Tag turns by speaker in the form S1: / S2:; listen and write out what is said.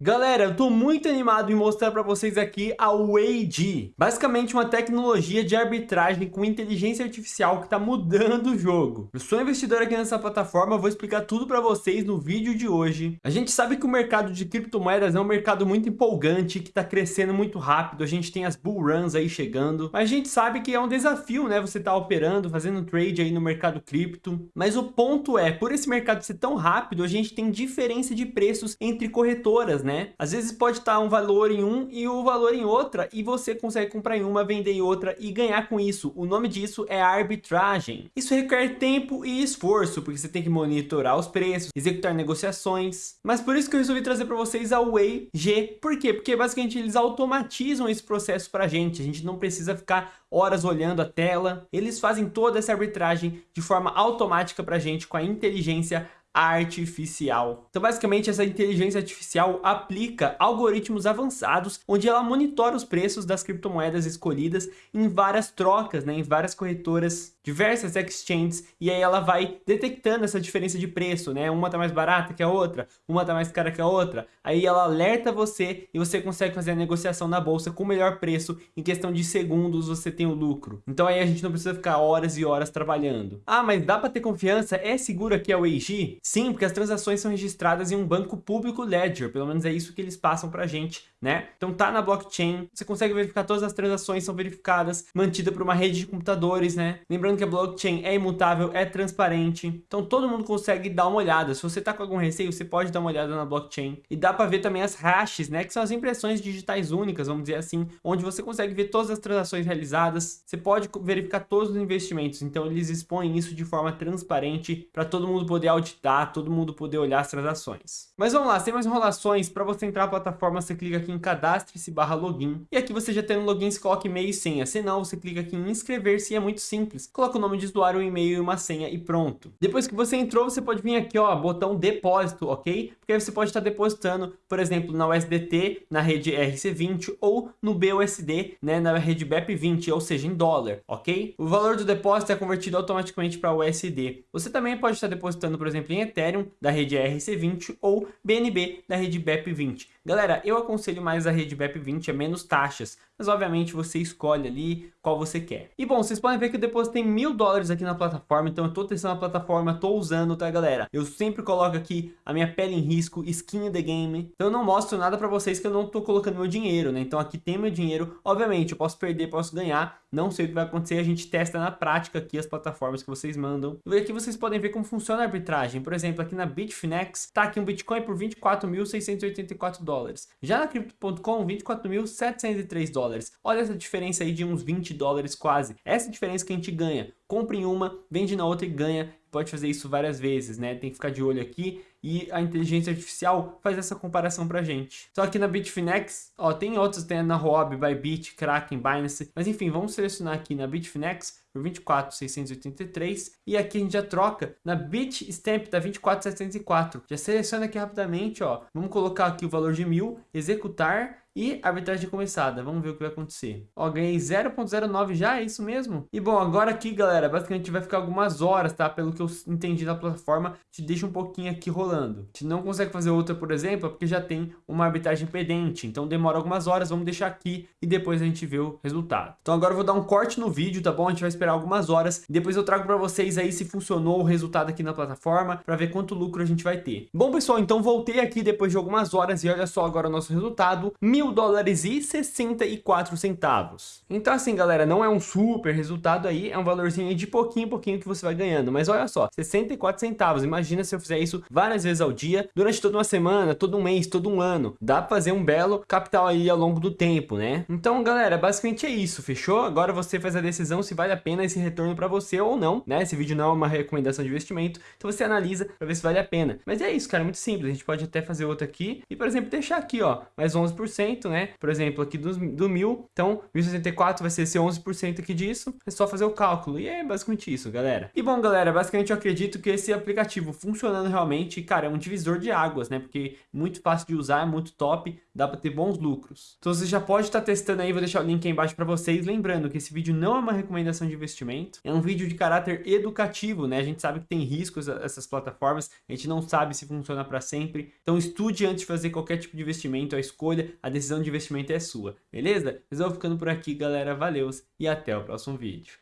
S1: Galera, eu tô muito animado em mostrar para vocês aqui a WAG. Basicamente uma tecnologia de arbitragem com inteligência artificial que está mudando o jogo. Eu sou investidor aqui nessa plataforma, vou explicar tudo para vocês no vídeo de hoje. A gente sabe que o mercado de criptomoedas é um mercado muito empolgante, que está crescendo muito rápido, a gente tem as bull runs aí chegando, mas a gente sabe que é um desafio, né, você tá operando, fazendo trade aí no mercado cripto. Mas o ponto é, por esse mercado ser tão rápido, a gente tem diferença de preços entre corretoras, né? Às vezes pode estar um valor em um e o valor em outra, e você consegue comprar em uma, vender em outra e ganhar com isso. O nome disso é arbitragem. Isso requer tempo e esforço, porque você tem que monitorar os preços, executar negociações. Mas por isso que eu resolvi trazer para vocês a Way G. Por quê? Porque basicamente eles automatizam esse processo para a gente. A gente não precisa ficar horas olhando a tela. Eles fazem toda essa arbitragem de forma automática para a gente com a inteligência artificial. Então, basicamente, essa inteligência artificial aplica algoritmos avançados, onde ela monitora os preços das criptomoedas escolhidas em várias trocas, né, em várias corretoras, diversas exchanges, e aí ela vai detectando essa diferença de preço, né? Uma tá mais barata que a outra, uma tá mais cara que a outra. Aí ela alerta você e você consegue fazer a negociação na bolsa com o melhor preço, em questão de segundos você tem o lucro. Então aí a gente não precisa ficar horas e horas trabalhando. Ah, mas dá para ter confiança? É seguro aqui a WAG? Sim, porque as transações são registradas em um banco público Ledger, pelo menos é isso que eles passam pra gente, né? Então tá na blockchain, você consegue verificar todas as transações são verificadas, mantida por uma rede de computadores, né? Lembrando que a blockchain é imutável, é transparente, então todo mundo consegue dar uma olhada. Se você tá com algum receio, você pode dar uma olhada na blockchain. E dá pra ver também as hashes, né? Que são as impressões digitais únicas, vamos dizer assim, onde você consegue ver todas as transações realizadas, você pode verificar todos os investimentos, então eles expõem isso de forma transparente para todo mundo poder auditar todo mundo poder olhar as transações. Mas vamos lá, sem mais enrolações, para você entrar na plataforma, você clica aqui em cadastre-se barra login. E aqui você já tem um login, você coloca e-mail e senha. Se não, você clica aqui em inscrever-se e é muito simples. Coloca o nome de usuário, um e-mail e uma senha e pronto. Depois que você entrou, você pode vir aqui, ó, botão depósito, ok? Porque aí você pode estar depositando, por exemplo, na USDT, na rede RC20 ou no BUSD, né, na rede BEP20, ou seja, em dólar, ok? O valor do depósito é convertido automaticamente para USD. Você também pode estar depositando, por exemplo, em Ethereum da rede RC20 ou BNB da rede BEP20. Galera, eu aconselho mais a rede BEP20, é menos taxas, mas obviamente você escolhe ali qual você quer. E bom, vocês podem ver que eu depositei mil dólares aqui na plataforma, então eu tô testando a plataforma, tô usando, tá galera? Eu sempre coloco aqui a minha pele em risco, skin in the game, então eu não mostro nada pra vocês que eu não tô colocando meu dinheiro, né? Então aqui tem meu dinheiro, obviamente eu posso perder, posso ganhar, não sei o que vai acontecer, a gente testa na prática aqui as plataformas que vocês mandam. E aqui vocês podem ver como funciona a arbitragem, por exemplo, aqui na Bitfinex, tá aqui um Bitcoin por 24.684 dólares. Já na Crypto.com, 24.703 dólares. Olha essa diferença aí de uns 20 dólares quase. Essa diferença que a gente ganha. Compre em uma, vende na outra e ganha. Pode fazer isso várias vezes, né? Tem que ficar de olho aqui e a inteligência artificial faz essa comparação pra gente. Só que na Bitfinex, ó, tem outros, tem na Huobi, Bybit, Kraken, Binance, mas enfim, vamos selecionar aqui na Bitfinex por 24.683 e aqui a gente já troca na Bitstamp da 24.704. Já seleciona aqui rapidamente, ó, vamos colocar aqui o valor de mil, executar e arbitragem começada. Vamos ver o que vai acontecer. Ó, ganhei 0.09 já, é isso mesmo? E bom, agora aqui, galera, basicamente vai ficar algumas horas, tá? Pelo que eu entendi da plataforma, te deixa um pouquinho aqui rolando. Se não consegue fazer outra, por exemplo, é porque já tem uma arbitragem pendente. Então demora algumas horas, vamos deixar aqui e depois a gente vê o resultado. Então agora eu vou dar um corte no vídeo, tá bom? A gente vai esperar algumas horas. Depois eu trago para vocês aí se funcionou o resultado aqui na plataforma, para ver quanto lucro a gente vai ter. Bom, pessoal, então voltei aqui depois de algumas horas e olha só agora o nosso resultado. Mil dólares e 64 centavos. Então assim, galera, não é um super resultado aí, é um valorzinho de pouquinho em pouquinho que você vai ganhando. Mas olha só, 64 centavos. Imagina se eu fizer isso várias vezes ao dia, durante toda uma semana, todo um mês, todo um ano. Dá pra fazer um belo capital aí ao longo do tempo, né? Então, galera, basicamente é isso, fechou? Agora você faz a decisão se vale a pena esse retorno pra você ou não, né? Esse vídeo não é uma recomendação de investimento, então você analisa pra ver se vale a pena. Mas é isso, cara, muito simples. A gente pode até fazer outro aqui e, por exemplo, deixar aqui, ó, mais 11%, né? Por exemplo, aqui do, do 1000, então 1064 vai ser esse 11% aqui disso, é só fazer o cálculo. E é basicamente isso, galera. E bom, galera, basicamente eu acredito que esse aplicativo funcionando realmente, cara, é um divisor de águas, né? Porque é muito fácil de usar, é muito top, dá para ter bons lucros. Então você já pode estar tá testando aí, vou deixar o link aí embaixo para vocês. Lembrando que esse vídeo não é uma recomendação de investimento. É um vídeo de caráter educativo, né? A gente sabe que tem riscos essas plataformas, a gente não sabe se funciona para sempre. Então estude antes de fazer qualquer tipo de investimento, a escolha, a decisão de investimento é sua, beleza? Mas eu vou ficando por aqui, galera. Valeu e até o próximo vídeo.